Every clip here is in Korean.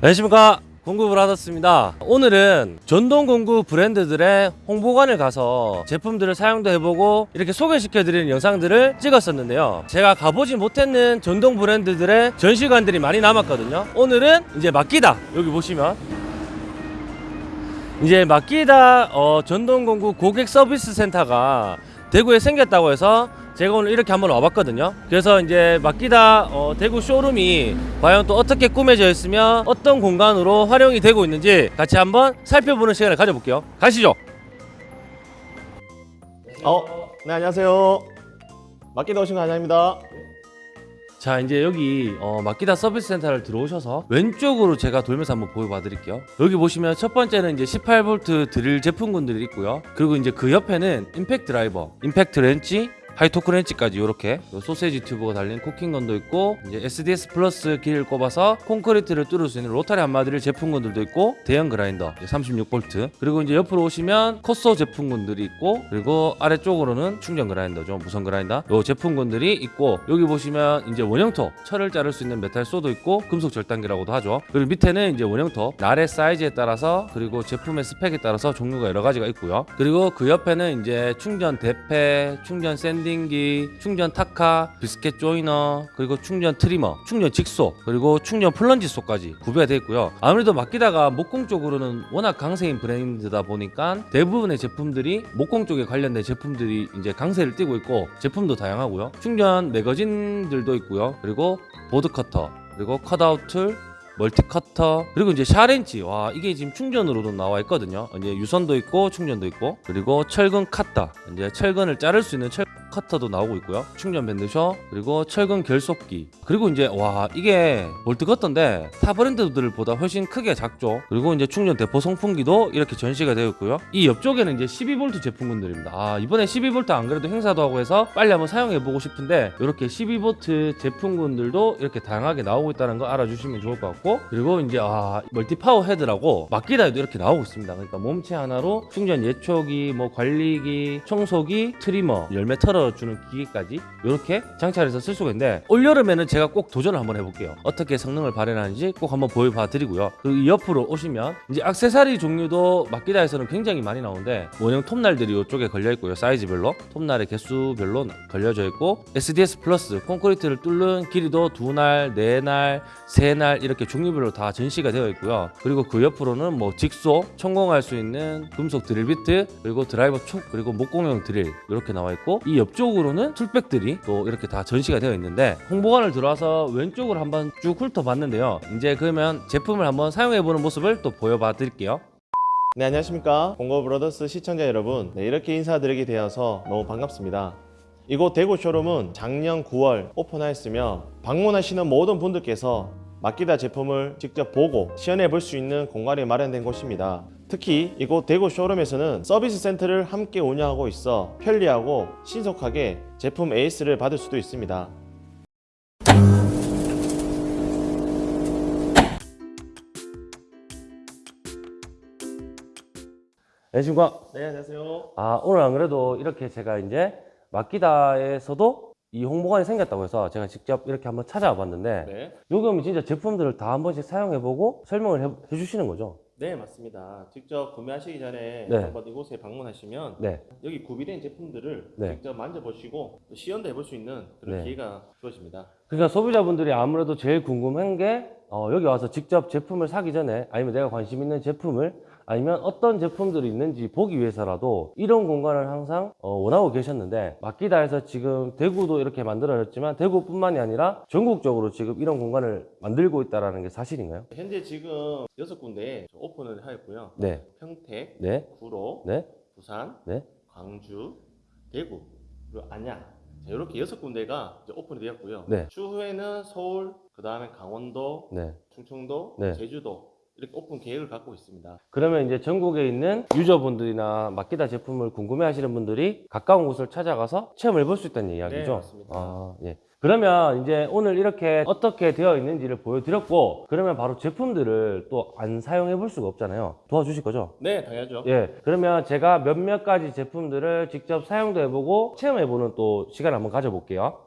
안녕하십니까. 하셨습니다. 오늘은 전동공구 브랜드들의 홍보관을 가서 제품들을 사용도 해보고 이렇게 소개시켜드리는 영상들을 찍었었는데요. 제가 가보지 못했는 전동 브랜드들의 전시관들이 많이 남았거든요. 오늘은 이제 맡기다. 여기 보시면. 이제 맡기다 어, 전동공구 고객 서비스 센터가 대구에 생겼다고 해서 제가 오늘 이렇게 한번 와봤거든요. 그래서 이제 맡기다 어, 대구 쇼룸이 과연 또 어떻게 꾸며져 있으며 어떤 공간으로 활용이 되고 있는지 같이 한번 살펴보는 시간을 가져볼게요. 가시죠. 어, 네 안녕하세요. 마키다 오신 거 환영입니다. 자 이제 여기 어, 마키다 서비스 센터를 들어오셔서 왼쪽으로 제가 돌면서 한번 보여봐 드릴게요 여기 보시면 첫 번째는 이제 18V 드릴 제품군들이 있고요 그리고 이제 그 옆에는 임팩트 드라이버 임팩트 렌치 high torque 렌치까지 이렇게 소세지 튜브가 달린 caulking gun도 있고 이제 SDS plus 기리를 꼽아서 콘크리트를 뚫을 수 있는 로타리 해머 드릴 제품군들도 있고 대형 그라인더 36V 그리고 이제 옆으로 오시면 cut saw 제품군들이 있고 그리고 아래쪽으로는 충전 그라인더죠. 무선 그라인더. 요 제품군들이 있고 여기 보시면 이제 원형톱 철을 자를 수 있는 metal saw도 있고 금속 절단기라고도 하죠. 그리고 밑에는 이제 원형톱 날의 사이즈에 따라서 그리고 제품의 스펙에 따라서 종류가 여러 가지가 있고요. 그리고 그 옆에는 이제 충전 대패 충전 sanding기 충전 타카 biscuit joiner 그리고 충전 trimmer 충전 직소 그리고 충전 plunge saw까지 구비가 되어 있고요. 아무래도 마키다가 목공 쪽으로는 워낙 강세인 브랜드다 보니까 대부분의 제품들이 목공 쪽에 관련된 제품들이 이제 강세를 띠고 있고 제품도 다양하고요. 충전 매거진들도 있고요. 그리고 보드 커터 그리고 cut-out tool multi 커터 그리고 이제 샤렌치. 와 이게 지금 충전으로도 나와 있거든요. 이제 유선도 있고 충전도 있고 그리고 철근 카타 이제 철근을 자를 수 있는 철 커터도 나오고 있고요. 충전 band saw 그리고 철근 결속기. 그리고 이제 와 이게 볼트 커터인데 타 브랜드들보다 훨씬 크게 작죠. 그리고 이제 충전 대포 송풍기도 이렇게 전시가 되어 있고요. 이 옆쪽에는 이제 12V 제품군들입니다. 아 이번에 12V 안 그래도 행사도 하고 해서 빨리 한번 사용해 보고 싶은데 이렇게 12V 제품군들도 이렇게 다양하게 나오고 있다는 거 알아주시면 좋을 것 같고 그리고 이제 아 multi power head라고 마키다에도 이렇게 나오고 있습니다. 그러니까 몸체 하나로 충전 예초기 뭐 관리기 청소기 trimmer 열매 털어 주는 기계까지 이렇게 장착해서 쓸 수가 있는데 올여름에는 제가 꼭 도전을 한번 해볼게요. 어떻게 성능을 발휘하는지 꼭 한번 보여봐 드리고요. 그리고 이 옆으로 오시면 이제 액세서리 종류도 마키다에서는 굉장히 많이 나오는데 원형 톱날들이 이쪽에 걸려 있고요. 사이즈별로. 톱날의 개수별로 걸려져 있고 SDS plus 콘크리트를 뚫는 기리도 두 날, 네 날, 세날 이렇게 종류별로 다 전시가 되어 있고요. 그리고 그 옆으로는 뭐 직소 천공할 수 있는 금속 드릴 비트 그리고 드라이버 촉 그리고 목공용 드릴 이렇게 나와 있고 이 옆 쪽으로는 tool bag들이 또 이렇게 다 전시가 되어 있는데 홍보관을 들어와서 왼쪽으로 한번 쭉 훑어봤는데요 이제 그러면 제품을 한번 사용해보는 모습을 또 보여봐 드릴게요 네 안녕하십니까 공고 브로더스 시청자 여러분. 네, 이렇게 인사드리게 되어서 너무 반갑습니다. 이곳 대구 쇼룸은 작년 9월 오픈하였으며 방문하시는 모든 분들께서 맡기다 제품을 직접 보고 시연해 볼 수 있는 공간이 마련된 곳입니다. 특히 이곳 대구 쇼룸에서는 서비스 센터를 함께 운영하고 있어 편리하고 신속하게 제품 에이스를 받을 수도 있습니다. 안녕하십니까 네 안녕하세요. 아 오늘 안 그래도 이렇게 제가 이제 맡기다에서도 이 홍보관이 생겼다고 해서 제가 직접 이렇게 한번 찾아와 봤는데 네. 여기 오면 진짜 제품들을 다 한 번씩 사용해보고 설명을 해, 해주시는 거죠 네 맞습니다. 직접 구매하시기 전에 네. 한번 이곳에 방문하시면 네 여기 구비된 제품들을 네. 직접 만져보시고 또 시연도 해볼 수 있는 그런 네. 기회가 주어집니다. 그러니까 소비자분들이 아무래도 제일 궁금한 게 어, 여기 와서 직접 제품을 사기 전에 아니면 내가 관심 있는 제품을 아니면 어떤 제품들이 있는지 보기 위해서라도 이런 공간을 항상 어, 원하고 계셨는데 맡기다에서 지금 대구도 이렇게 만들어졌지만 대구뿐만이 아니라 전국적으로 지금 이런 공간을 만들고 있다는 게 사실인가요? 현재 지금 여섯 군데에 오픈을 하였고요. 네, 평택, 네, 구로, 네, 부산, 네. 광주, 대구, 그리고 안양 자, 이렇게 여섯 군데가 오픈이 되었고요. 네. 추후에는 서울, 그 다음에 강원도, 네. 충청도, 네. 제주도 이렇게 오픈 계획을 갖고 있습니다. 그러면 이제 전국에 있는 유저분들이나 맡기다 제품을 궁금해 하시는 분들이 가까운 곳을 찾아가서 체험을 해볼 수 있다는 이야기죠? 네, 맞습니다. 아, 예. 그러면 이제 오늘 이렇게 어떻게 되어 있는지를 보여드렸고, 그러면 바로 제품들을 또 안 사용해 볼 수가 없잖아요. 도와주실 거죠? 네, 당연하죠. 예. 그러면 제가 몇몇 가지 제품들을 직접 사용도 해보고 체험해보는 또 시간 한번 가져볼게요.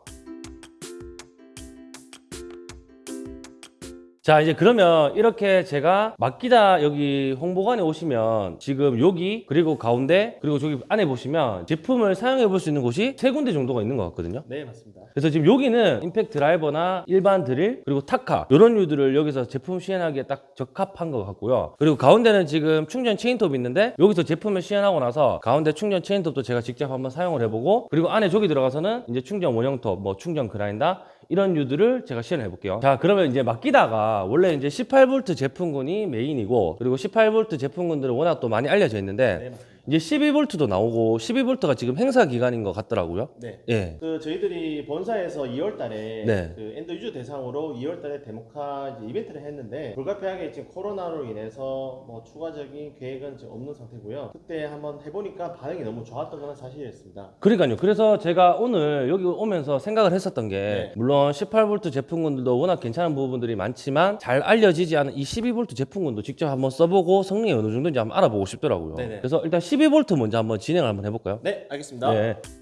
자 이제 그러면 이렇게 제가 맡기다 여기 홍보관에 오시면 지금 여기 그리고 가운데 그리고 저기 안에 보시면 제품을 사용해 볼 수 있는 곳이 세 군데 정도가 있는 것 같거든요 네, 맞습니다. 그래서 지금 여기는 임팩트 드라이버나 일반 드릴 그리고 타카 이런 류들을 여기서 제품 시연하기에 딱 적합한 것 같고요 그리고 가운데는 지금 충전 체인톱이 있는데 여기서 제품을 시연하고 나서 가운데 충전 체인톱도 제가 직접 한번 사용을 해보고 그리고 안에 저기 들어가서는 이제 충전 원형톱 뭐 충전 그라인더 이런 류들을 제가 시연해 볼게요. 자, 그러면 이제 맡기다가 원래 이제 18V 제품군이 메인이고 그리고 18V 제품군들은 워낙 또 많이 알려져 있는데 네. 이제 12V도 나오고 12V가 지금 행사 기간인 것 같더라고요. 네. 예. 그 저희들이 본사에서 2월 달에 네. 그 엔더 유저 대상으로 2월 달에 데모카 이제 이벤트를 했는데 불가피하게 지금 코로나로 인해서 뭐 추가적인 계획은 지금 없는 상태고요. 그때 한번 해보니까 반응이 너무 좋았던 건 사실이었습니다. 그러니까요. 그래서 제가 오늘 여기 오면서 생각을 했었던 게 네. 물론 18V 제품군들도 워낙 괜찮은 부분들이 많지만 잘 알려지지 않은 이 12V 제품군도 직접 한번 써보고 성능이 어느 정도인지 한번 알아보고 싶더라고요. 네네. 그래서 일단 12V 먼저 한번 진행을 한번 해볼까요? 네, 알겠습니다. 네.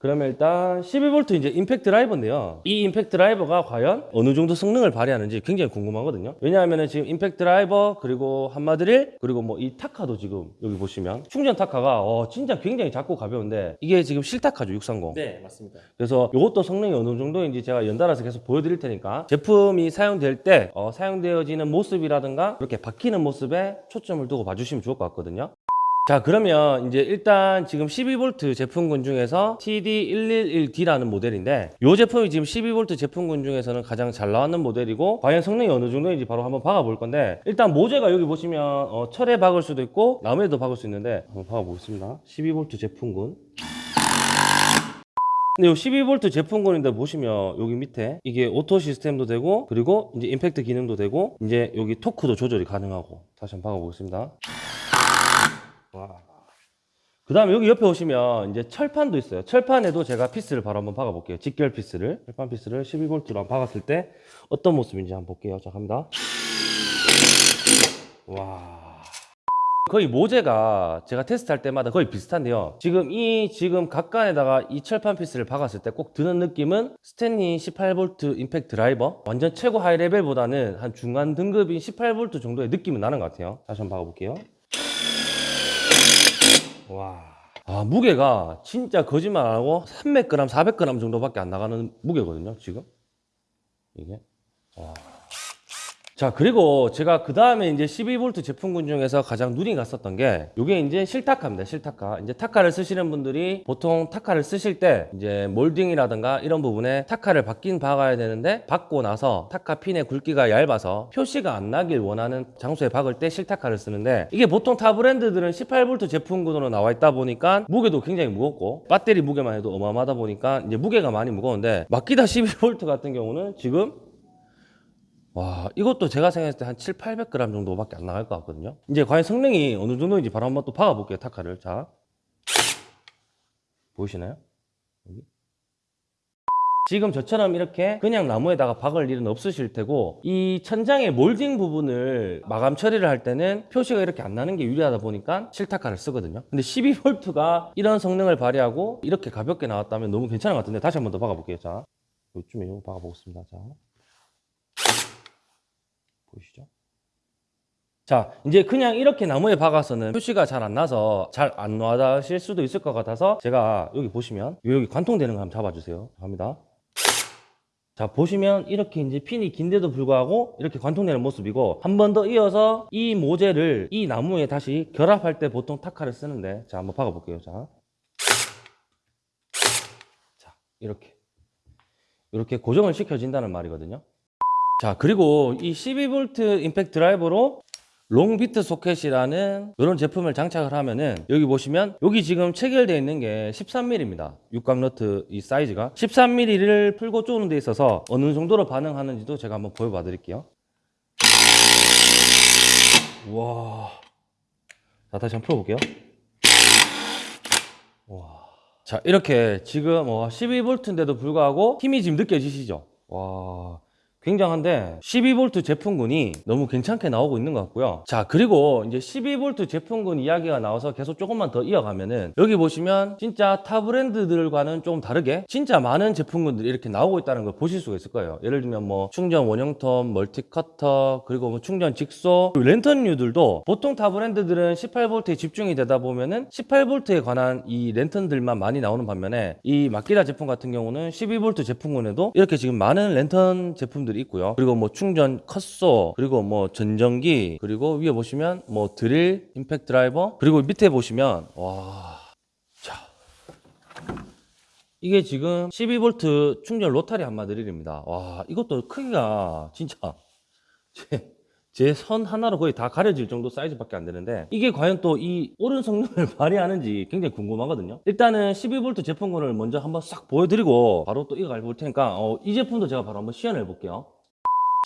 그러면 일단 12V 이제 임팩트 드라이버인데요. 이 임팩트 드라이버가 과연 어느 정도 성능을 발휘하는지 굉장히 궁금하거든요. 왜냐하면 지금 임팩트 드라이버 그리고 한마드릴 그리고 뭐 이 타카도 지금 여기 보시면 충전 타카가 어, 진짜 굉장히 작고 가벼운데 이게 지금 실타카죠 630. 네, 맞습니다. 그래서 이것도 성능이 어느 정도인지 제가 연달아서 계속 보여드릴 테니까 제품이 사용될 때 어, 사용되어지는 모습이라든가 이렇게 바뀌는 모습에 초점을 두고 봐주시면 좋을 것 같거든요. 자 그러면 이제 일단 지금 12V 제품군 중에서 TD111D라는 모델인데 이 제품이 지금 12V 제품군 중에서는 가장 잘 나왔는 모델이고 과연 성능이 어느 정도인지 바로 한번 박아 볼 건데 일단 모재가 여기 보시면 어, 철에 박을 수도 있고 나무에도 박을 수 있는데 한번 박아 보겠습니다 12V 제품군 근데 이 12V 제품군인데 보시면 여기 밑에 이게 auto 시스템도 되고 그리고 이제 임팩트 기능도 되고 이제 여기 토크도 조절이 가능하고 다시 한번 박아 보겠습니다. 와. 그 다음에 여기 옆에 오시면 이제 철판도 있어요. 철판에도 제가 피스를 바로 한번 박아볼게요. 직결 피스를. 철판 피스를 12V로 한번 박았을 때 어떤 모습인지 한번 볼게요. 자, 갑니다. 와. 거의 모재가 제가 테스트할 때마다 거의 비슷한데요. 지금 이 지금 각관에다가 이 철판 피스를 박았을 때 꼭 드는 느낌은 스탠리 18V 임팩트 드라이버 완전 최고 high level보다는 한 중간 등급인 18V 정도의 느낌은 나는 것 같아요. 다시 한번 박아볼게요. 와. 아, 무게가 진짜 거짓말 안 하고 300g, 400g 정도밖에 안 나가는 무게거든요, 지금. 이게. 와. 자, 그리고 제가 그 다음에 이제 12V 제품군 중에서 가장 눈이 갔었던 게, 이게 이제 실타카입니다, 실타카. 이제 타카를 쓰시는 분들이 보통 타카를 쓰실 때, 이제 몰딩이라든가 이런 부분에 타카를 받긴 박아야 되는데, 박고 나서 타카 핀의 굵기가 얇아서 표시가 안 나길 원하는 장소에 박을 때 실타카를 쓰는데, 이게 보통 타 브랜드들은 18V 제품군으로 나와 있다 보니까, 무게도 굉장히 무겁고, 배터리 무게만 해도 어마어마하다 보니까, 이제 무게가 많이 무거운데, 마키다 12V 같은 경우는 지금 와, 이것도 제가 생각했을 때 한 7, 800g 정도밖에 안 나갈 것 같거든요. 이제 과연 성능이 어느 정도인지 바로 한번 또 박아볼게요, 타카를. 자. 보이시나요? 여기. 지금 저처럼 이렇게 그냥 나무에다가 박을 일은 없으실 테고 이 천장의 몰딩 부분을 마감 처리를 할 때는 표시가 이렇게 안 나는 게 유리하다 보니까 실타카를 쓰거든요. 근데 12V가 이런 성능을 발휘하고 이렇게 가볍게 나왔다면 너무 괜찮은 것 같은데 다시 한 번 더 박아볼게요. 자, 요쯤에 이거 박아보겠습니다. 자. 보이시죠? 자, 이제 그냥 이렇게 나무에 박아서는 표시가 잘 안 나서 잘 안 와닿으실 수도 있을 것 같아서 제가 여기 보시면 여기 관통되는 거 한번 잡아주세요. 갑니다. 자, 보시면 이렇게 이제 핀이 긴데도 불구하고 이렇게 관통되는 모습이고 한 번 더 이어서 이 모재를 이 나무에 다시 결합할 때 보통 타카를 쓰는데 자, 한번 박아 볼게요. 자. 자, 이렇게. 이렇게 고정을 시켜진다는 말이거든요. 자 그리고 이 12V 임팩트 드라이버로 롱비트 소켓이라는 이런 제품을 장착을 하면은 여기 보시면 여기 지금 체결되어 있는 게 13mm입니다. 육각 너트 이 사이즈가 13mm를 풀고 쪼는 데 있어서 어느 정도로 반응하는지도 제가 한번 보여봐 드릴게요. 와. 자 다시 한번 풀어볼게요. 와. 자 이렇게 지금 어 12V인데도 불구하고 힘이 지금 느껴지시죠? 와. 굉장한데 12V 제품군이 너무 괜찮게 나오고 있는 것 같고요. 자 그리고 이제 12V 제품군 이야기가 나와서 계속 조금만 더 이어가면은 여기 보시면 진짜 타 브랜드들과는 좀 다르게 진짜 많은 제품군들이 이렇게 나오고 있다는 걸 보실 수가 있을 거예요. 예를 들면 뭐 충전 원형톱, multi 커터, 그리고 뭐 충전 직소, 랜턴류들도 보통 타 브랜드들은 18V에 집중이 되다 보면은 18V에 관한 이 랜턴들만 많이 나오는 반면에 이 마키다 제품 같은 경우는 12V 제품군에도 이렇게 지금 많은 랜턴 제품들이 있고요. 그리고 뭐 충전 cut saw, 그리고 뭐 전정기, 그리고 위에 보시면 뭐 드릴, 임팩트 드라이버, 그리고 밑에 보시면 와, 자. 이게 지금 12V 충전 로타리 한마 드릴입니다. 와, 이것도 크기가 진짜 제, 제선 하나로 거의 다 가려질 정도 사이즈밖에 안 되는데 이게 과연 또 이 오른 성능을 발휘하는지 굉장히 궁금하거든요. 일단은 12V 제품군을 먼저 한번 싹 보여드리고 바로 또 이거 갈볼 테니까 어, 이 제품도 제가 바로 한번 시연해 볼게요.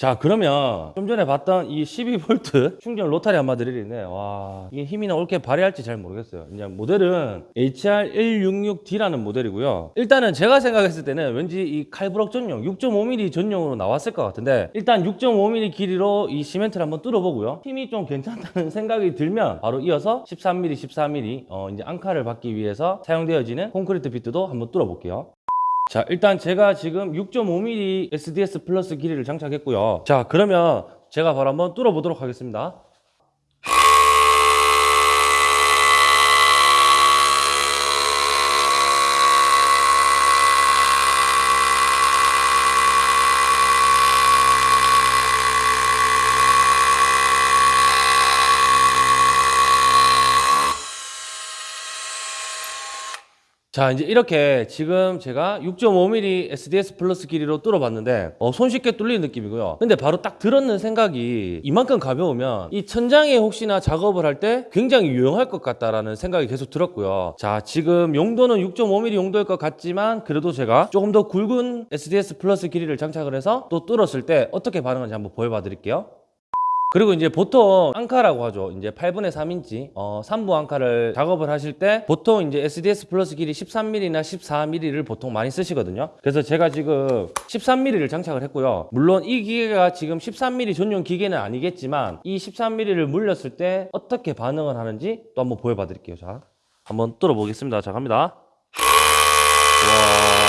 자 그러면 좀 전에 봤던 이 12V 충전 로타리 한마 드릴인데 와 이게 힘이나 옳게 발휘할지 잘 모르겠어요. 이제 모델은 HR166D라는 모델이고요. 일단은 제가 생각했을 때는 왠지 이 칼브럭 전용 6.5mm 전용으로 나왔을 것 같은데 일단 6.5mm 길이로 이 시멘트를 한번 뚫어보고요. 힘이 좀 괜찮다는 생각이 들면 바로 이어서 13mm 14mm 어, 이제 앙카를 받기 위해서 사용되어지는 콘크리트 비트도 한번 뚫어볼게요 자 일단 제가 지금 6.5mm SDS 플러스 길이를 장착했고요. 자 그러면 제가 바로 한번 뚫어 보도록 하겠습니다 자 이제 이렇게 지금 제가 6.5mm SDS plus 기리로 뚫어봤는데 어, 손쉽게 뚫리는 느낌이고요. 근데 바로 딱 들었는 생각이 이만큼 가벼우면 이 천장에 혹시나 작업을 할 때 굉장히 유용할 것 같다라는 생각이 계속 들었고요. 자 지금 용도는 6.5mm 용도일 것 같지만 그래도 제가 조금 더 굵은 SDS plus 기리를 장착을 해서 또 뚫었을 때 어떻게 반응하는지 한번 보여봐 드릴게요 그리고 이제 보통 앙카라고 하죠. 이제 8분의 3인치 어, 3부 앙카를 작업을 하실 때 보통 이제 SDS plus 기리 13mm나 14mm를 보통 많이 쓰시거든요. 그래서 제가 지금 13mm를 장착을 했고요. 물론 이 기계가 지금 13mm 전용 기계는 아니겠지만 이 13mm를 물렸을 때 어떻게 반응을 하는지 또 한번 보여봐 드릴게요. 자, 한번 뚫어 보겠습니다. 자, 갑니다. 와.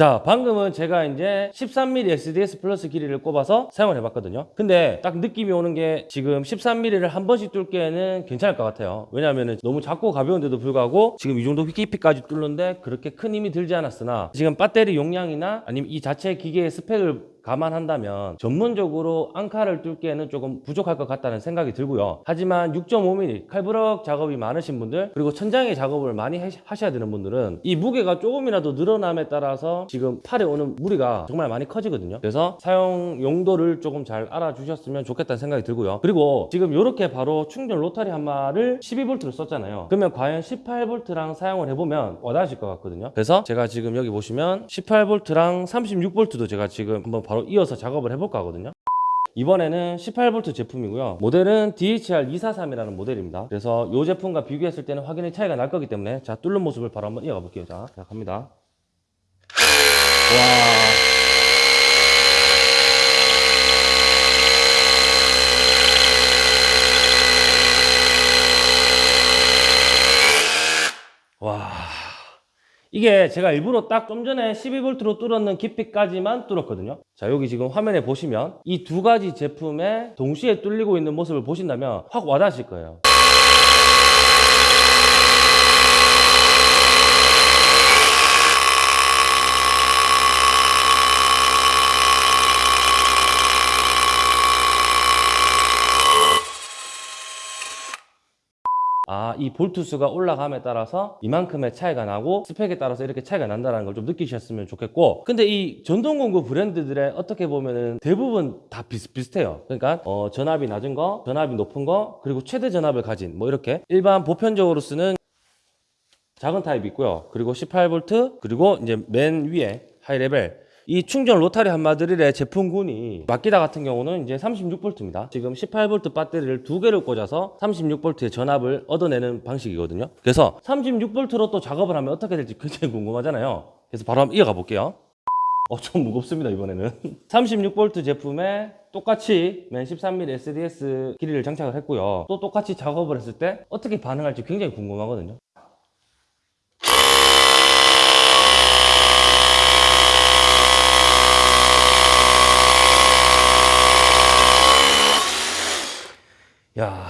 자, 방금은 제가 이제 13mm SDS 플러스 길이를 꼽아서 사용을 해봤거든요. 근데 딱 느낌이 오는 게 지금 13mm를 한 번씩 뚫기에는 괜찮을 것 같아요. 왜냐하면 너무 작고 가벼운데도 불구하고 지금 이 정도 깊이까지 뚫는데 그렇게 큰 힘이 들지 않았으나 지금 배터리 용량이나 아니면 이 자체 기계의 스펙을 감안한다면 전문적으로 앙카를 뚫기에는 조금 부족할 것 같다는 생각이 들고요. 하지만 6.5mm 칼브럭 작업이 많으신 분들 그리고 천장에 작업을 많이 해- 하셔야 되는 분들은 이 무게가 조금이라도 늘어남에 따라서 지금 팔에 오는 무리가 정말 많이 커지거든요. 그래서 사용 용도를 조금 잘 알아주셨으면 좋겠다는 생각이 들고요. 그리고 지금 이렇게 바로 충전 로타리 한 마를 12V로 썼잖아요. 그러면 과연 18V랑 사용을 해보면 와닿으실 것 같거든요. 그래서 제가 지금 여기 보시면 18V랑 36V도 제가 지금 한번 바로 이어서 작업을 해볼까 하거든요. 이번에는 18V 제품이고요. 모델은 DHR243이라는 모델입니다. 그래서 이 제품과 비교했을 때는 확연히 차이가 날 거기 때문에 자 뚫는 모습을 바로 한번 이어가 볼게요. 자, 자 갑니다. 와. 와. 이게 제가 일부러 딱 좀 전에 12V로 뚫었는 깊이까지만 뚫었거든요. 자, 여기 지금 화면에 보시면 이 두 가지 제품에 동시에 뚫리고 있는 모습을 보신다면 확 와닿으실 거예요. 아, 이 볼트 수가 올라감에 따라서 이만큼의 차이가 나고 스펙에 따라서 이렇게 차이가 난다는 걸 좀 느끼셨으면 좋겠고 근데 이 전동공구 브랜드들의 어떻게 보면은 대부분 다 비슷비슷해요. 그러니까 어, 전압이 낮은 거, 전압이 높은 거 그리고 최대 전압을 가진 뭐 이렇게. 일반 보편적으로 쓰는 작은 타입이 있고요. 그리고 18V 그리고 이제 맨 위에 high level 이 충전 로타리 함마드릴의 제품군이 마키다 같은 경우는 이제 36V입니다. 지금 18V 배터리를 두 개를 꽂아서 36V의 전압을 얻어내는 방식이거든요. 그래서 36V로 또 작업을 하면 어떻게 될지 굉장히 궁금하잖아요. 그래서 바로 한번 이어가 볼게요. 어, 좀 무겁습니다, 이번에는. 36V 제품에 똑같이 맨 13mm SDS 길이를 장착을 했고요. 또 똑같이 작업을 했을 때 어떻게 반응할지 굉장히 궁금하거든요. 야,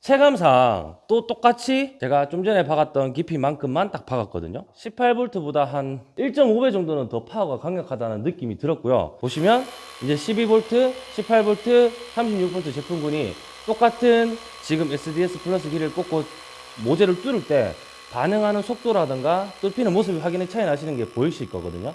체감상 또 똑같이 제가 좀 전에 박았던 깊이만큼만 딱 박았거든요. 18V보다 한 1.5배 정도는 더 파워가 강력하다는 느낌이 들었고요. 보시면 이제 12V, 18V, 36V 제품군이 똑같은 지금 SDS plus 기리를 꽂고 모재를 뚫을 때 반응하는 속도라든가 뚫히는 모습이 확연히 차이 나시는 게 보이실 거거든요.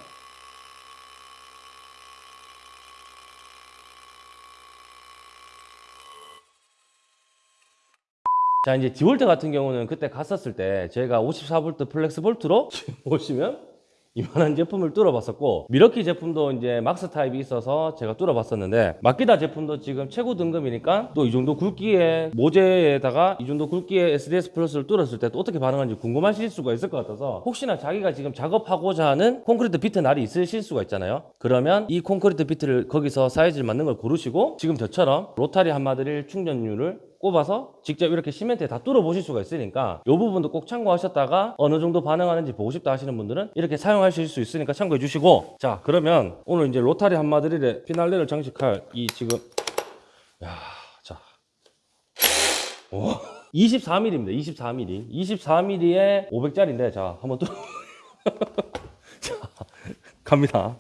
자 이제 디월트 같은 경우는 그때 갔었을 때 제가 54V FlexVolt로 보시면 이만한 제품을 뚫어봤었고 밀워키 제품도 이제 max 타입이 있어서 제가 뚫어봤었는데 마키다 제품도 지금 최고 등급이니까 또 이 정도 굵기의 모재에다가 이 정도 굵기의 SDS plus를 뚫었을 때 또 어떻게 반응하는지 궁금하실 수가 있을 것 같아서 혹시나 자기가 지금 작업하고자 하는 콘크리트 비트 날이 있으실 수가 있잖아요. 그러면 이 콘크리트 비트를 거기서 사이즈를 맞는 걸 고르시고 지금 저처럼 로타리 함마드릴 충전유를 꼽아서 직접 이렇게 시멘트에 다 뚫어 보실 수가 있으니까 이 부분도 꼭 참고하셨다가 어느 정도 반응하는지 보고 싶다 하시는 분들은 이렇게 사용하실 수 있으니까 참고해 주시고. 자 그러면 오늘 이제 로타리 함마드릴에 피날레를 장식할 이 지금 야자. 24mm입니다 24mm 24mm에 500짜리인데 자 한번 뚫어 자 갑니다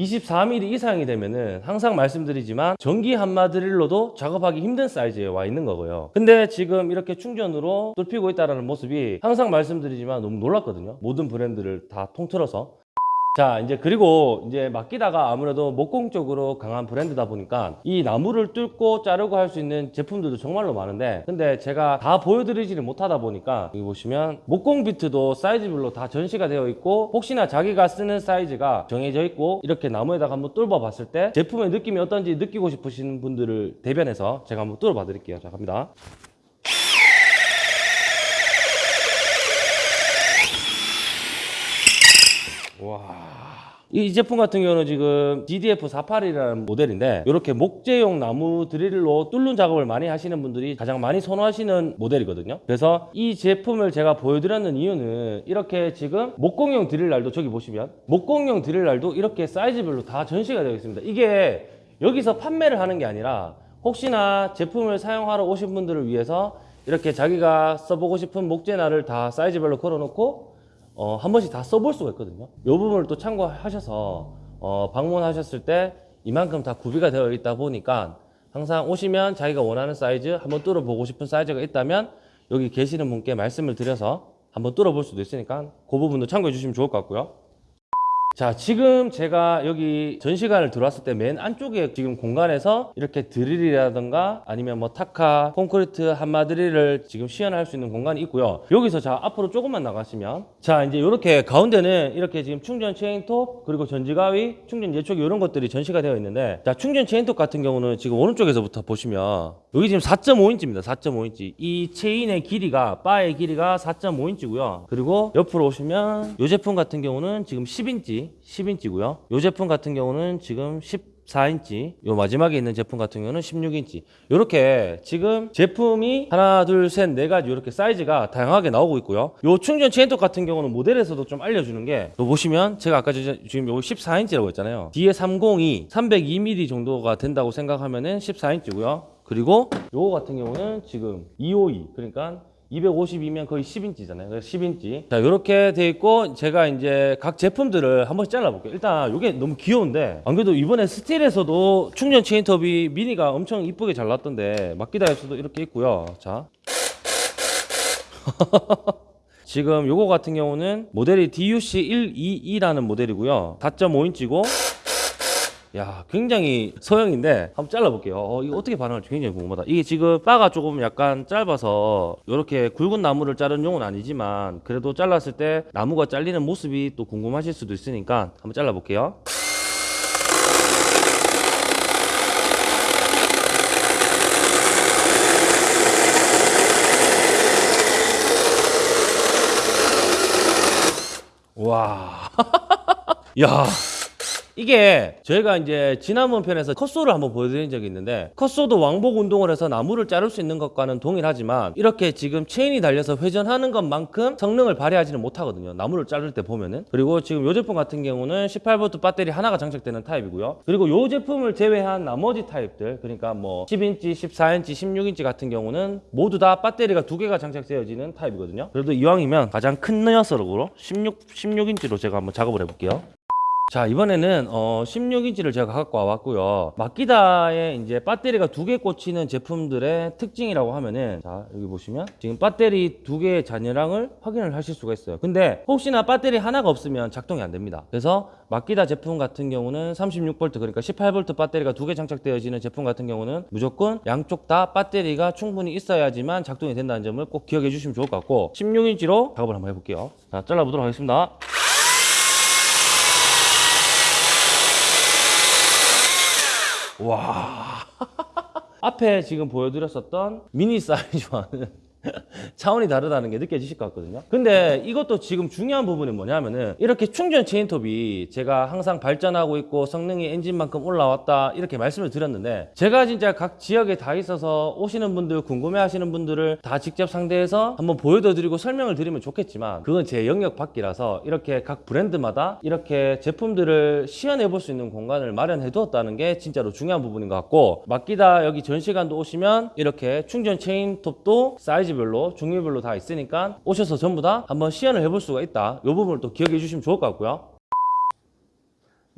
24mm 이상이 되면은 항상 말씀드리지만 전기 한마드릴로도 작업하기 힘든 사이즈에 와 있는 거고요. 근데 지금 이렇게 충전으로 뚫히고 있다는 모습이 항상 말씀드리지만 너무 놀랐거든요. 모든 브랜드를 다 통틀어서. 자, 이제 그리고 이제 맡기다가 아무래도 목공 쪽으로 강한 브랜드다 보니까 이 나무를 뚫고 자르고 할 수 있는 제품들도 정말로 많은데 근데 제가 다 보여드리지를 못하다 보니까 여기 보시면 목공 비트도 사이즈별로 다 전시가 되어 있고 혹시나 자기가 쓰는 사이즈가 정해져 있고 이렇게 나무에다가 한번 뚫어 봤을 때 제품의 느낌이 어떤지 느끼고 싶으신 분들을 대변해서 제가 한번 뚫어 봐 드릴게요. 자, 갑니다. 이 제품 같은 경우는 지금 DDF48이라는 모델인데 이렇게 목재용 나무 드릴로 뚫는 작업을 많이 하시는 분들이 가장 많이 선호하시는 모델이거든요. 그래서 이 제품을 제가 보여드렸는 이유는 이렇게 지금 목공용 드릴날도 저기 보시면 목공용 드릴날도 이렇게 사이즈별로 다 전시가 되어 있습니다. 이게 여기서 판매를 하는 게 아니라 혹시나 제품을 사용하러 오신 분들을 위해서 이렇게 자기가 써보고 싶은 목재날을 다 사이즈별로 걸어놓고 어, 한 번씩 다 써볼 수가 있거든요. 이 부분을 또 참고하셔서 어, 방문하셨을 때 이만큼 다 구비가 되어 있다 보니까 항상 오시면 자기가 원하는 사이즈 한번 뚫어보고 싶은 사이즈가 있다면 여기 계시는 분께 말씀을 드려서 한번 뚫어볼 수도 있으니까 그 부분도 참고해 주시면 좋을 것 같고요. 자, 지금 제가 여기 전시관을 들어왔을 때 맨 안쪽에 지금 공간에서 이렇게 드릴이라든가 아니면 뭐 타카, 콘크리트 함마드릴을 지금 시연할 수 있는 공간이 있고요. 여기서 자, 앞으로 조금만 나가시면 자, 이제 이렇게 가운데는 이렇게 지금 충전 체인톱 그리고 전지가위, 충전 예초기 이런 것들이 전시가 되어 있는데 자, 충전 체인톱 같은 경우는 지금 오른쪽에서부터 보시면 여기 지금 4.5인치입니다. 4.5인치. 이 체인의 길이가 바의 길이가 4.5인치고요. 그리고 옆으로 오시면 이 제품 같은 경우는 지금 10인치, 10인치고요. 이 제품 같은 경우는 지금 14인치. 요 마지막에 있는 제품 같은 경우는 16인치. 이렇게 지금 제품이 하나, 둘, 셋, 네 가지 이렇게 사이즈가 다양하게 나오고 있고요. 요 충전 체인톱 같은 경우는 모델에서도 좀 알려주는 게, 요 보시면 제가 아까 저- 지금 요 14인치라고 했잖아요. 뒤에 302, 302mm 정도가 된다고 생각하면은 14인치고요. 그리고 요거 같은 경우는 지금 252 그러니까 250이면 거의 10인치잖아요. 그래서 10인치. 자, 이렇게 돼 있고 제가 이제 각 제품들을 한 번씩 잘라볼게요. 일단 이게 너무 귀여운데 안 그래도 이번에 스틸에서도 충전 체인톱이 미니가 엄청 이쁘게 잘 나왔던데 마키다에서도 이렇게 있고요. 자. 지금 요거 같은 경우는 모델이 DUC122라는 모델이고요. 4.5인치고 야, 굉장히 소형인데 한번 잘라볼게요. 어, 이거 어떻게 반응할지 굉장히 궁금하다. 이게 지금 바가 조금 약간 짧아서 이렇게 굵은 나무를 자른 용은 아니지만 그래도 잘랐을 때 나무가 잘리는 모습이 또 궁금하실 수도 있으니까 한번 잘라볼게요. 와. 야. 이게 저희가 이제 지난번 편에서 cut saw를 한번 보여드린 적이 있는데 cut saw도 왕복 운동을 해서 나무를 자를 수 있는 것과는 동일하지만 이렇게 지금 체인이 달려서 회전하는 것만큼 성능을 발휘하지는 못하거든요. 나무를 자를 때 보면은. 그리고 지금 이 제품 같은 경우는 18V 배터리 하나가 장착되는 타입이고요. 그리고 이 제품을 제외한 나머지 타입들 그러니까 뭐 10인치 14인치 16인치 같은 경우는 모두 다 배터리가 두 개가 장착되어지는 타입이거든요. 그래도 이왕이면 가장 큰 녀석으로 16, 16인치로 제가 한번 작업을 해볼게요 자 이번에는 어 16인치를 제가 갖고 와봤고요. 마키다에 이제 배터리가 두 개 꽂히는 제품들의 특징이라고 하면은 자 여기 보시면 지금 배터리 두 개의 잔여량을 확인을 하실 수가 있어요. 근데 혹시나 배터리 하나가 없으면 작동이 안 됩니다. 그래서 마키다 제품 같은 경우는 36V 그러니까 18V 배터리가 두 개 장착되어지는 제품 같은 경우는 무조건 양쪽 다 배터리가 충분히 있어야지만 작동이 된다는 점을 꼭 기억해 주시면 좋을 것 같고 16인치로 작업을 한번 해볼게요. 자 잘라보도록 하겠습니다 와. 앞에 지금 보여드렸었던 미니 사이즈와는 차원이 다르다는 게 느껴지실 것 같거든요. 근데 이것도 지금 중요한 부분이 뭐냐면은 이렇게 충전 체인톱이 제가 항상 발전하고 있고 성능이 엔진만큼 올라왔다 이렇게 말씀을 드렸는데 제가 진짜 각 지역에 다 있어서 오시는 분들 궁금해 하시는 분들을 다 직접 상대해서 한번 보여드리고 설명을 드리면 좋겠지만 그건 제 영역 밖이라서 이렇게 각 브랜드마다 이렇게 제품들을 시연해 볼 수 있는 공간을 마련해 두었다는 게 진짜로 중요한 부분인 것 같고 맡기다 여기 전시관도 오시면 이렇게 충전 체인톱도 사이즈별로 종류별로 다 있으니까 오셔서 전부 다 한번 시연을 해볼 수가 있다. 이 부분을 또 기억해 주시면 좋을 것 같고요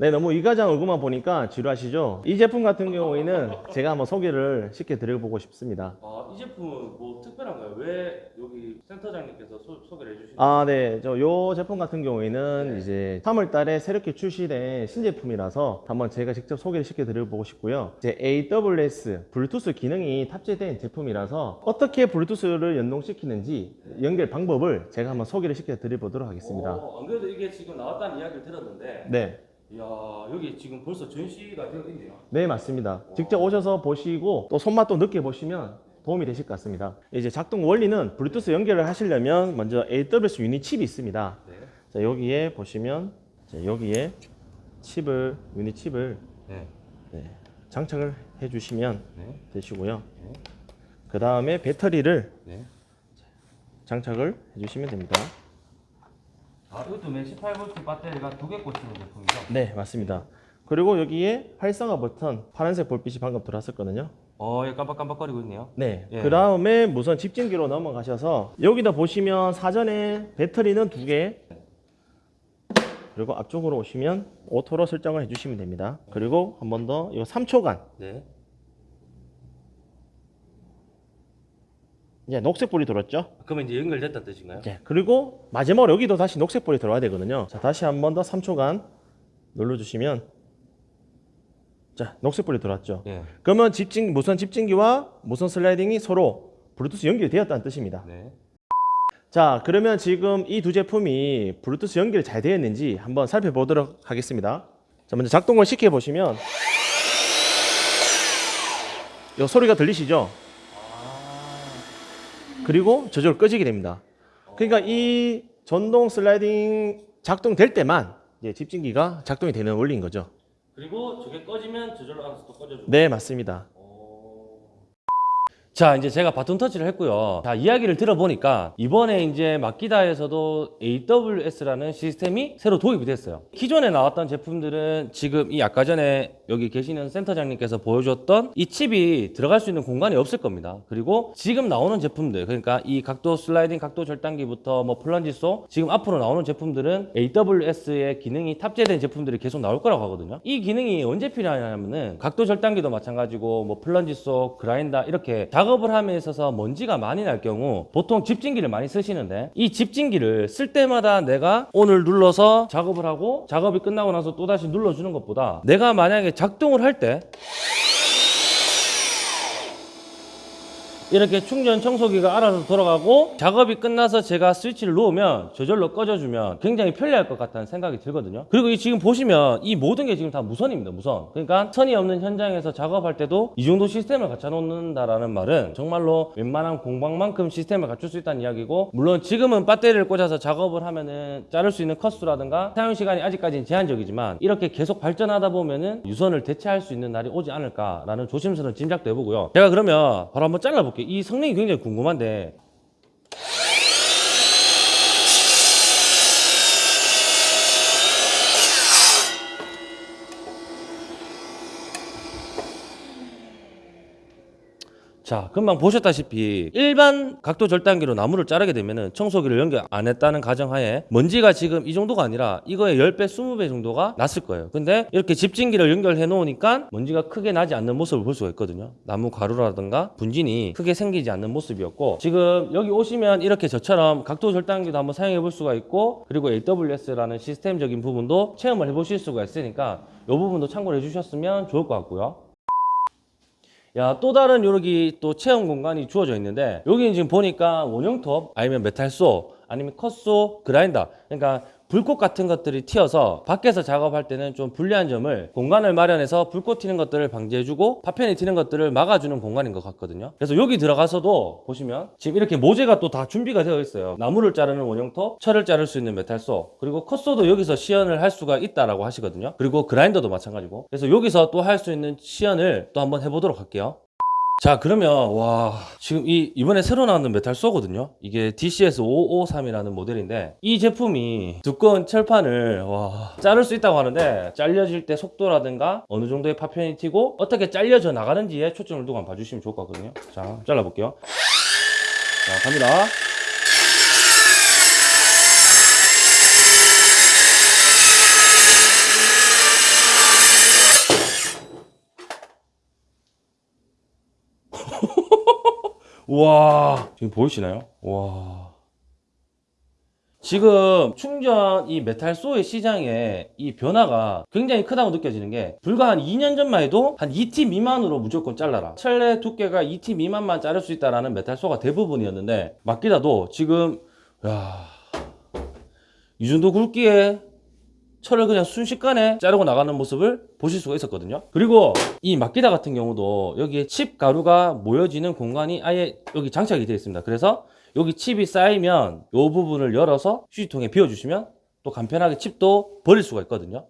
네, 너무 이가장 얼굴만 보니까 지루하시죠? 이 제품 같은 경우에는 제가 한번 소개를 쉽게 드려보고 싶습니다. 아, 이 제품은 뭐 특별한가요? 왜 여기 센터장님께서 소, 개를 해주시는 아, 네. 저 요 제품 같은 경우에는 이제 3월 달에 새롭게 출시된 신제품이라서 한번 제가 직접 소개를 시켜 드려보고 싶고요. 이제 AWS 블루투스 기능이 탑재된 제품이라서 어떻게 블루투스를 연동시키는지 연결 방법을 제가 한번 소개를 시켜 드려보도록 하겠습니다. 어, 안 그래도 이게 지금 나왔다는 이야기를 들었는데 네. 이야 여기 지금 벌써 전시가 되어 있네요 네, 맞습니다. 직접 오셔서 보시고 또 손맛도 느껴보시면 도움이 되실 것 같습니다. 이제 작동 원리는 블루투스 연결을 하시려면 먼저 AWS 유닛 칩이 있습니다. 네. 자, 여기에 보시면 자, 여기에 칩을 유닛 칩을 네. 네, 장착을 해 주시면 네. 되시고요. 네. 그 다음에 배터리를 네. 장착을 해 주시면 됩니다. 아 이것도 맨 18V 배터리가 두 개 꽂히는 제품이죠? 네, 맞습니다. 그리고 여기에 활성화 버튼 파란색 불빛이 방금 들어왔었거든요. 어, 얘 깜빡깜빡거리고 있네요. 네. 예. 그 다음에 무선 집진기로 넘어가셔서 여기다 보시면 사전에 배터리는 두 개. 그리고 앞쪽으로 오시면 auto로 설정을 해주시면 됩니다. 그리고 한 번 더, 이거 3초간. 네. 이제 녹색불이 들어왔죠? 그러면 이제 연결됐다는 뜻인가요? 네. 그리고 마지막으로 여기도 다시 녹색불이 들어와야 되거든요. 자, 다시 한 번 더 3초간 눌러주시면 자, 녹색불이 들어왔죠? 네. 그러면 집진, 무선 집진기와 무선 슬라이딩이 서로 블루투스 연결되었다는 뜻입니다. 네. 자, 그러면 지금 이 두 제품이 블루투스 연결이 잘 되어 있는지 한번 살펴보도록 하겠습니다. 자, 먼저 작동을 시켜 보시면 이 소리가 들리시죠? 그리고 저절로 꺼지게 됩니다. 그러니까 이 전동 슬라이딩 작동될 때만 집진기가 작동이 되는 원리인 거죠. 그리고 저게 꺼지면 저절로 알아서 또 꺼져주고. 네, 맞습니다. 오. 자, 이제 제가 바톤 터치를 했고요. 자, 이야기를 들어보니까 이번에 이제 마키다에서도 AWS라는 시스템이 새로 도입이 됐어요. 기존에 나왔던 제품들은 지금 이 아까 전에 여기 계시는 센터장님께서 보여줬던 이 칩이 들어갈 수 있는 공간이 없을 겁니다. 그리고 지금 나오는 제품들, 그러니까 이 각도 슬라이딩 각도 절단기부터 뭐 plunge saw 지금 앞으로 나오는 제품들은 AWS의 기능이 탑재된 제품들이 계속 나올 거라고 하거든요. 이 기능이 언제 필요하냐면은 각도 절단기도 마찬가지고 뭐 플런지소, 그라인더 이렇게 작업을 함에 있어서 먼지가 많이 날 경우 보통 집진기를 많이 쓰시는데 이 집진기를 쓸 때마다 내가 오늘 눌러서 작업을 하고 작업이 끝나고 나서 또 다시 눌러주는 것보다 내가 만약에 작동을 할때 이렇게 충전 청소기가 알아서 돌아가고 작업이 끝나서 제가 스위치를 놓으면 저절로 꺼져주면 굉장히 편리할 것 같다는 생각이 들거든요. 그리고 이 지금 보시면 이 모든 게 지금 다 무선입니다. 무선. 그러니까 선이 없는 현장에서 작업할 때도 이 정도 시스템을 갖춰 놓는다라는 말은 정말로 웬만한 공방만큼 시스템을 갖출 수 있다는 이야기고 물론 지금은 배터리를 꽂아서 작업을 하면은 자를 수 있는 컷수라든가 사용 시간이 아직까지는 제한적이지만 이렇게 계속 발전하다 보면은 유선을 대체할 수 있는 날이 오지 않을까라는 조심스러운 짐작도 해보고요. 제가 그러면 바로 한번 잘라볼게요. 이 성능이 굉장히 궁금한데 자, 금방 보셨다시피 일반 각도 절단기로 나무를 자르게 되면은 청소기를 연결 안 했다는 가정하에 먼지가 지금 이 정도가 아니라 이거의 10배, 20배 정도가 났을 거예요. 근데 이렇게 집진기를 연결해 놓으니까 먼지가 크게 나지 않는 모습을 볼 수가 있거든요. 나무 가루라든가 분진이 크게 생기지 않는 모습이었고 지금 여기 오시면 이렇게 저처럼 각도 절단기도 한번 사용해 볼 수가 있고 그리고 AWS라는 시스템적인 부분도 체험을 해 보실 수가 있으니까 이 부분도 참고를 해 주셨으면 좋을 것 같고요. 야, 또 다른 여기 또 체험 공간이 주어져 있는데, 여기는 지금 보니까 원형톱, 아니면 메탈소, 아니면 컷소, 그라인더. 그러니까 불꽃 같은 것들이 튀어서 밖에서 작업할 때는 좀 불리한 점을 공간을 마련해서 불꽃 튀는 것들을 방지해주고 파편이 튀는 것들을 막아주는 공간인 것 같거든요. 그래서 여기 들어가서도 보시면 지금 이렇게 모재가 또 다 준비가 되어 있어요. 나무를 자르는 원형톱, 철을 자를 수 있는 메탈소, 그리고 컷소도 여기서 시연을 할 수가 있다라고 하시거든요. 그리고 그라인더도 마찬가지고. 그래서 여기서 또 할 수 있는 시연을 또 한번 해보도록 할게요. 자 그러면 와 지금 이 이번에 새로 나왔는 메탈 쏘거든요? 이게 DCS 553이라는 모델인데 이 제품이 두꺼운 철판을 와 자를 수 있다고 하는데 잘려질 때 속도라든가 어느 정도의 파편이 튀고 어떻게 잘려져 나가는지에 초점을 두고 한번 봐주시면 좋을 것 같거든요. 자 잘라볼게요. 자 갑니다 와. 지금 보이시나요? 와. 지금 충전 이 metal saw의 시장에 이 변화가 굉장히 크다고 느껴지는 게 불과 한 2년 전만 해도 한 2T 미만으로 무조건 잘라라. 철의 두께가 2T 미만만 자를 수 있다라는 metal saw가 대부분이었는데 마키다도 지금 야 이 정도 굵기에 철을 그냥 순식간에 자르고 나가는 모습을 보실 수가 있었거든요. 그리고 이 마키다 같은 경우도 여기에 칩 가루가 모여지는 공간이 아예 여기 장착이 되어 있습니다. 그래서 여기 칩이 쌓이면 이 부분을 열어서 휴지통에 비워주시면 또 간편하게 칩도 버릴 수가 있거든요.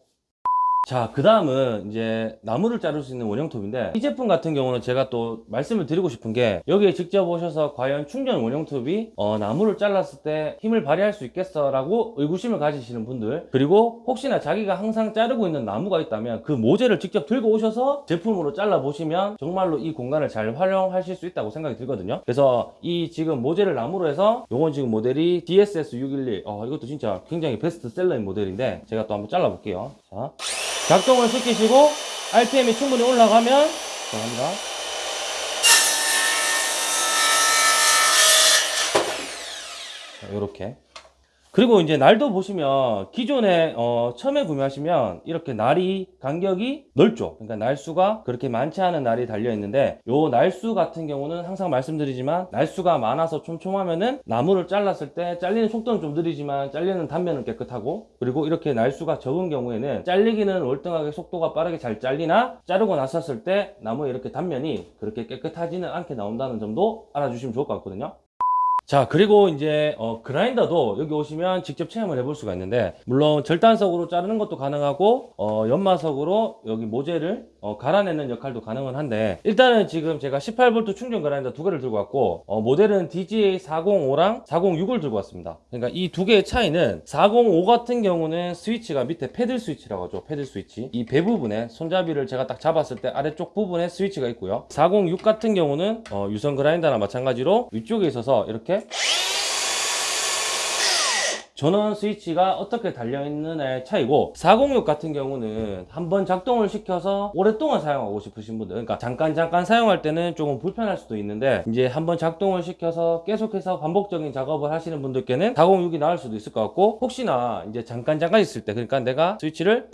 자, 그 다음은 이제 나무를 자를 수 있는 원형톱인데 이 제품 같은 경우는 제가 또 말씀을 드리고 싶은 게 여기에 직접 오셔서 과연 충전 원형톱이 어, 나무를 잘랐을 때 힘을 발휘할 수 있겠어 라고 의구심을 가지시는 분들 그리고 혹시나 자기가 항상 자르고 있는 나무가 있다면 그 모재를 직접 들고 오셔서 제품으로 잘라 보시면 정말로 이 공간을 잘 활용하실 수 있다고 생각이 들거든요 그래서 이 지금 모재를 나무로 해서 요건 지금 모델이 DSS 611 어, 이것도 진짜 굉장히 베스트셀러인 모델인데 제가 또 한번 잘라 볼게요 자. 작동을 시키시고 RPM이 충분히 올라가면 자 갑니다. 자, 요렇게 그리고 이제 날도 보시면 기존에 어, 처음에 구매하시면 이렇게 날이 간격이 넓죠. 그러니까 날수가 그렇게 많지 않은 날이 달려 있는데 요 날수 같은 경우는 항상 말씀드리지만 날수가 많아서 촘촘하면은 나무를 잘랐을 때 잘리는 속도는 좀 느리지만 잘리는 단면은 깨끗하고 그리고 이렇게 날수가 적은 경우에는 잘리기는 월등하게 속도가 빠르게 잘 잘리나 자르고 나섰을 때 나무에 이렇게 단면이 그렇게 깨끗하지는 않게 나온다는 점도 알아주시면 좋을 것 같거든요. 자 그리고 이제 어, 그라인더도 여기 오시면 직접 체험을 해볼 수가 있는데 물론 절단석으로 자르는 것도 가능하고 어, 연마석으로 여기 모재를 어, 갈아내는 역할도 가능은 한데 일단은 지금 제가 18V 충전 그라인더 두 개를 들고 왔고 어, 모델은 DGA 405랑 406을 들고 왔습니다. 그러니까 이 두 개의 차이는 405 같은 경우는 스위치가 밑에 패들 스위치라고 하죠. 패들 스위치. 이 배 부분에 손잡이를 제가 딱 잡았을 때 아래쪽 부분에 스위치가 있고요. 406 같은 경우는 어, 유선 그라인더나 마찬가지로 위쪽에 있어서 이렇게 전원 스위치가 어떻게 달려있는의 차이고 406 같은 경우는 한번 작동을 시켜서 오랫동안 사용하고 싶으신 분들 그러니까 잠깐 잠깐 사용할 때는 조금 불편할 수도 있는데 이제 한번 작동을 시켜서 계속해서 반복적인 작업을 하시는 분들께는 406이 나을 수도 있을 것 같고 혹시나 이제 잠깐 잠깐 있을 때 그러니까 내가 스위치를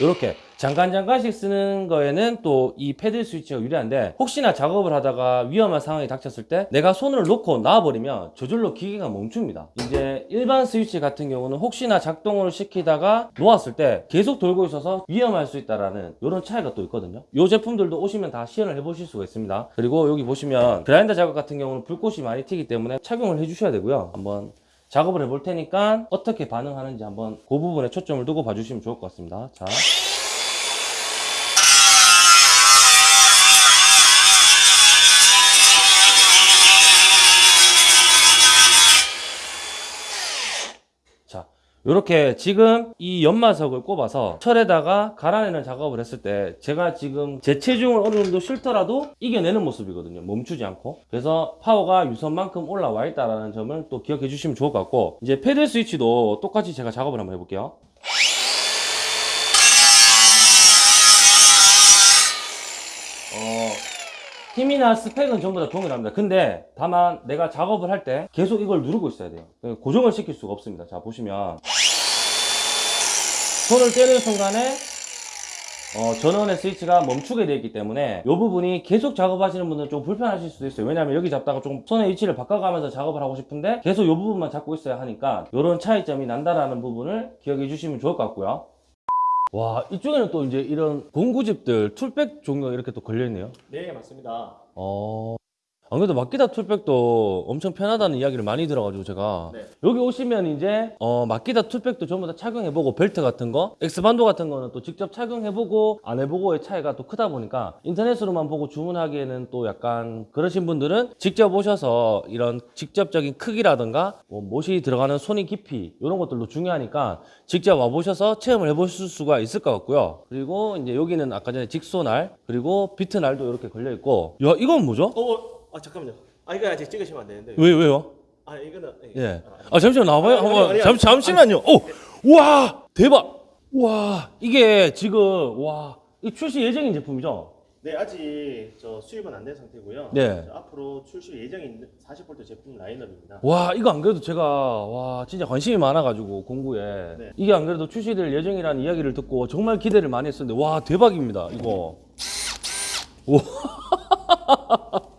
이렇게 잠깐 잠깐씩 쓰는 거에는 또 이 패드 스위치가 유리한데 혹시나 작업을 하다가 위험한 상황이 닥쳤을 때 내가 손을 놓고 놔버리면 저절로 기계가 멈춥니다. 이제 일반 스위치 같은 경우는 혹시나 작동을 시키다가 놓았을 때 계속 돌고 있어서 위험할 수 있다라는 이런 차이가 또 있거든요. 이 제품들도 오시면 다 시연을 해보실 수가 있습니다. 그리고 여기 보시면 그라인더 작업 같은 경우는 불꽃이 많이 튀기 때문에 착용을 해주셔야 되고요. 한번 작업을 해볼 테니까 어떻게 반응하는지 한번 그 부분에 초점을 두고 봐주시면 좋을 것 같습니다. 자. 이렇게 지금 이 연마석을 꼽아서 철에다가 갈아내는 작업을 했을 때 제가 지금 제 체중을 어느 정도 싫더라도 이겨내는 모습이거든요. 멈추지 않고. 그래서 파워가 유선만큼 올라와 있다는 점을 또 기억해 주시면 좋을 것 같고 이제 패드 스위치도 똑같이 제가 작업을 한번 해볼게요. 어, 힘이나 스펙은 전부 다 동일합니다. 근데 다만 내가 작업을 할 때 계속 이걸 누르고 있어야 돼요. 고정을 시킬 수가 없습니다. 자 보시면 손을 떼는 순간에 어, 전원의 스위치가 멈추게 되어 있기 때문에 이 부분이 계속 작업하시는 분들은 좀 불편하실 수도 있어요. 왜냐하면 여기 잡다가 좀 손의 위치를 바꿔가면서 작업을 하고 싶은데 계속 이 부분만 잡고 있어야 하니까 이런 차이점이 난다라는 부분을 기억해 주시면 좋을 것 같고요. 와 이쪽에는 또 이제 이런 공구집들 tool bag 종류가 이렇게 또 걸려있네요. 네 맞습니다. 어. 안 그래도 마키다 tool bag도 엄청 편하다는 이야기를 많이 들어가지고 제가 네. 여기 오시면 이제 어 마키다 tool bag도 전부 다 착용해보고 벨트 같은 거 X반도 같은 거는 또 직접 착용해보고 안 해보고의 차이가 또 크다 보니까 인터넷으로만 보고 주문하기에는 또 약간 그러신 분들은 직접 오셔서 이런 직접적인 크기라든가 뭐 못이 들어가는 손이 깊이 이런 것들도 중요하니까 직접 와보셔서 체험을 해보실 수가 있을 것 같고요 그리고 이제 여기는 아까 전에 jigsaw날 그리고 비트날도 이렇게 걸려있고 야 이건 뭐죠? 어, 아 잠깐만요. 아 이거 아직 찍으시면 안 되는데. 왜 왜요? 아 이거는 예. 아, 아 잠시만 나와봐요. 아니, 한번 아니, 잠 아니. 잠시만요. 오, 와 대박. 와 이게 지금 와이 출시 예정인 제품이죠? 네 아직 저 수입은 안 된 상태고요. 네. 저 앞으로 출시 예정인 40V 제품 라인업입니다. 와 이거 안 그래도 제가 와 진짜 관심이 많아가지고 공구에 네. 이게 안 그래도 출시될 예정이라는 이야기를 듣고 정말 기대를 많이 했었는데 와 대박입니다 이거. 와.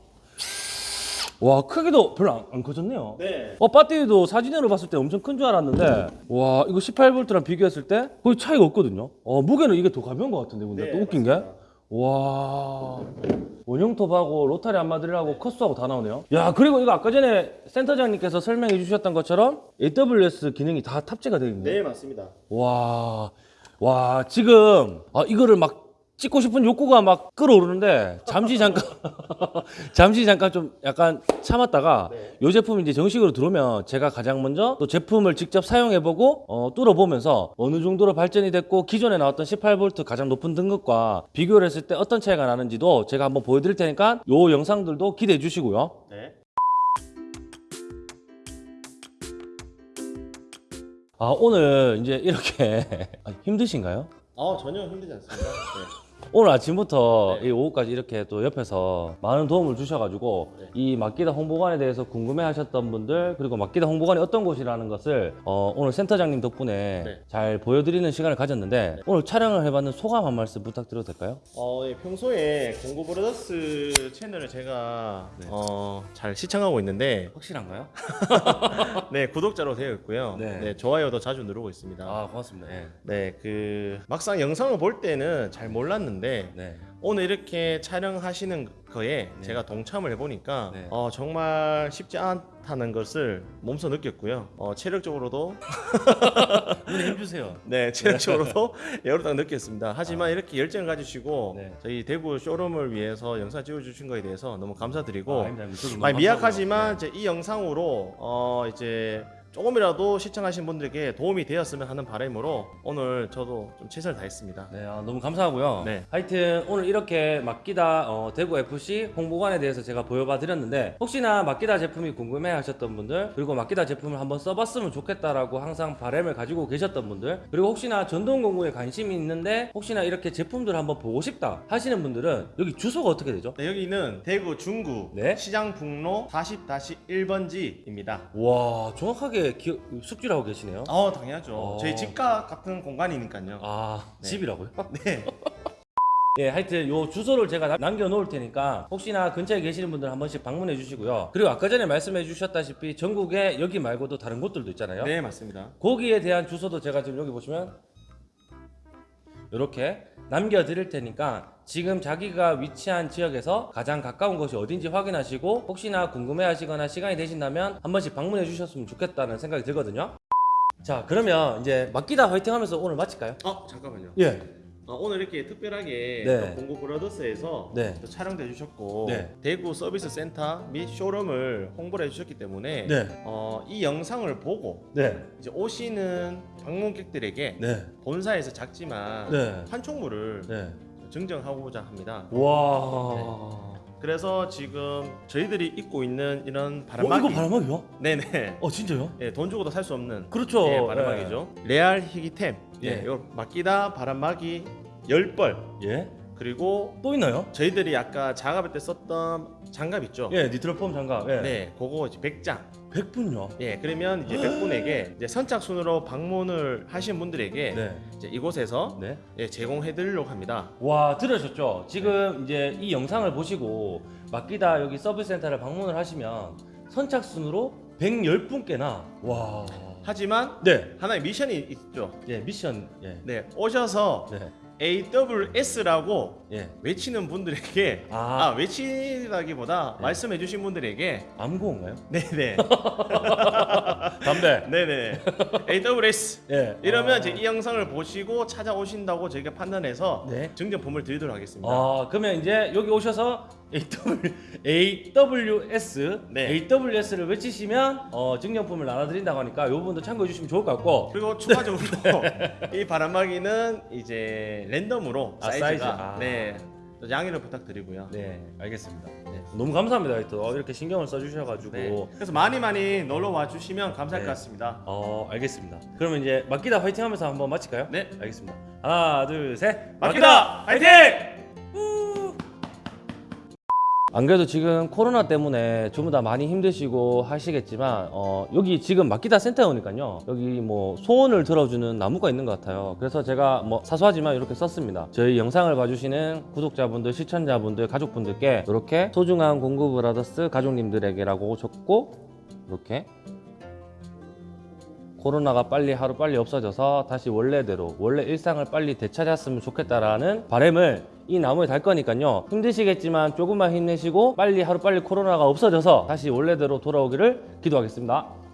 와 크기도 별로 안, 안 커졌네요. 네. 어 배터리도 사진으로 봤을 때 엄청 큰 줄 알았는데 와 이거 18V랑 비교했을 때 거의 차이가 없거든요 어 무게는 이게 더 가벼운 것 같은데 근데 네, 또 웃긴 맞습니다. 게 와 원형톱하고 로타리 안마들하고 커스하고 다 나오네요 야 그리고 이거 아까 전에 센터장님께서 설명해 주셨던 것처럼 AWS 기능이 다 탑재가 되어 있네요 네 맞습니다. 와, 와, 지금, 아, 이거를 막 찍고 싶은 욕구가 막 끌어오르는데, 잠시 잠깐, 잠시 잠깐 좀 약간 참았다가, 네. 이 제품이 이제 정식으로 들어오면 제가 가장 먼저 또 제품을 직접 사용해보고, 어, 뚫어보면서 어느 정도로 발전이 됐고, 기존에 나왔던 18V 가장 높은 등급과 비교를 했을 때 어떤 차이가 나는지도 제가 한번 보여드릴 테니까, 요 영상들도 기대해 주시고요. 네. 아, 오늘 이제 이렇게, 아, 힘드신가요? 아 전혀 힘들지 않습니다. 네. 오늘 아침부터 네. 이 오후까지 이렇게 또 옆에서 많은 도움을 주셔가지고 네. 이 막기다 홍보관에 대해서 궁금해하셨던 분들 그리고 막기다 홍보관이 어떤 곳이라는 것을 어, 오늘 센터장님 덕분에 네. 잘 보여드리는 시간을 가졌는데 오늘 촬영을 해봤는 소감 한 말씀 부탁드려도 될까요? 어, 예, 평소에 공고 브라더스 채널을 제가 네. 어, 잘 시청하고 있는데 확실한가요? 네 구독자로 되어 있고요. 네. 네. 좋아요도 자주 누르고 있습니다. 아 고맙습니다. 예. 네, 그 막상 영상을 볼 때는 잘 몰랐는데 몰랐는데 네. 오늘 이렇게 촬영하시는 거에 네. 제가 동참을 해보니까 네. 어, 정말 쉽지 않다는 것을 몸소 느꼈고요. 어, 체력적으로도 눈에 힘 주세요. 네 체력적으로도 여러분 느꼈습니다. 하지만 이렇게 열정을 가지시고 네. 저희 대구 쇼룸을 위해서 영상 찍어주신 거에 대해서 너무 감사드리고 아, 너무 미약하지만 이 영상으로 어 이제 조금이라도 시청하신 분들에게 도움이 되었으면 하는 바람으로 오늘 저도 좀 최선을 다했습니다. 네, 아, 너무 감사하고요. 네. 하여튼 오늘 이렇게 맡기다 어, 대구 FC 홍보관에 대해서 제가 보여봐 드렸는데 혹시나 맡기다 제품이 궁금해 하셨던 분들 그리고 맡기다 제품을 한번 써봤으면 좋겠다라고 항상 바람을 가지고 계셨던 분들 그리고 혹시나 전동 공구에 관심이 있는데 혹시나 이렇게 제품들 한번 보고 싶다 하시는 분들은 여기 주소가 어떻게 되죠? 네, 여기는 대구 중구 네. 시장 북로 40-1번지입니다. 와 정확하게 기억, 숙지를 하고 계시네요. 어 당연하죠. 어. 저희 집과 같은 공간이니까요. 아 네. 집이라고요? 네. 예, 하여튼 요 주소를 제가 남- 남겨놓을 테니까 혹시나 근처에 계시는 분들 한 번씩 방문해 주시고요. 그리고 아까 전에 말씀해 주셨다시피 전국에 여기 말고도 다른 곳들도 있잖아요. 네 맞습니다. 거기에 대한 주소도 제가 지금 여기 보시면 이렇게 남겨드릴 테니까 지금 자기가 위치한 지역에서 가장 가까운 곳이 어딘지 확인하시고 혹시나 궁금해 하시거나 시간이 되신다면 한 번씩 방문해 주셨으면 좋겠다는 생각이 들거든요. 자, 그러면 이제 맡기다 화이팅 하면서 오늘 마칠까요? 어 잠깐만요. 예. 어, 오늘 이렇게 특별하게 네. 또 공고 브라더스에서 네. 또 촬영돼 주셨고 네. 대구 서비스 센터 및 쇼룸을 홍보를 해주셨기 때문에 네. 어, 이 영상을 보고 네. 이제 오시는 방문객들에게 네. 본사에서 작지만 네. 증정하고자 합니다. 와. 그래서 지금 저희들이 입고 있는 이런 어, 바람막이 이거 바람막이요? 네네 어, 진짜요? 예, 돈 주고도 살 수 없는 그렇죠. 예, 바람막이죠. 레알 희귀템 예. 예, 요 맡기다 바람막이 10벌 예. 그리고 또 있나요? 저희들이 아까 작업할 때 썼던 장갑 있죠? 예, 니트로폼 장갑. 예. 네, 그거 이제 100장. 100분요. 예, 그러면 이제 100분에게 이제 선착순으로 방문을 하신 분들에게 네. 이제 이곳에서 네. 예, 제공해 드리려고 합니다. 와, 들으셨죠? 지금 이제 이 영상을 보시고 맡기다 여기 서비스 센터를 방문을 하시면 선착순으로 110분께나 와. 하지만 네. 하나의 미션이 있죠. 예, 미션. 예. 네, 오셔서 네. AWS라고 예. 외치는 분들에게 아. 아, 외치다기보다 네. 말씀해 주신 분들에게 암고인가요? 네네 담배. 네네 AWS 예. 이러면 아. 이제 이 영상을 보시고 찾아오신다고 저희가 판단해서 네. 증정품을 드리도록 하겠습니다. 아, 그러면 이제 여기 오셔서 AW, AWS, 네. AWS를 외치시면 어, 증정품을 나눠드린다고 하니까 이 부분도 참고해 주시면 좋을 것 같고 그리고 추가적으로 이 바람막이는 이제 랜덤으로 아, 사이즈가 사이즈. 아. 네 또 양해를 부탁드리고요. 네, 알겠습니다. 네. 너무 감사합니다. 또 이렇게 신경을 써주셔가지고 네. 그래서 많이 많이 놀러 와 주시면 감사할 네. 것 같습니다. 어 알겠습니다. 그러면 이제 맡기다 화이팅 하면서 한번 마칠까요? 네. 알겠습니다. 하나 둘 셋. 맡기다 화이팅! 안 그래도 지금 코로나 때문에 전부 다 많이 힘드시고 하시겠지만 어, 여기 지금 맡기다 센터에 오니까요. 여기 뭐 소원을 들어주는 나무가 있는 것 같아요. 그래서 제가 뭐 사소하지만 이렇게 썼습니다. 저희 영상을 봐주시는 구독자분들 시청자분들 가족분들께 이렇게 소중한 공구 브라더스 가족님들에게라고 적고 이렇게 코로나가 빨리 하루 빨리 없어져서 다시 원래대로 원래 일상을 빨리 되찾았으면 좋겠다라는 바람을 이 나무에 달 거니까요. 힘드시겠지만 조금만 힘내시고 빨리 하루 빨리 코로나가 없어져서 다시 원래대로 돌아오기를 기도하겠습니다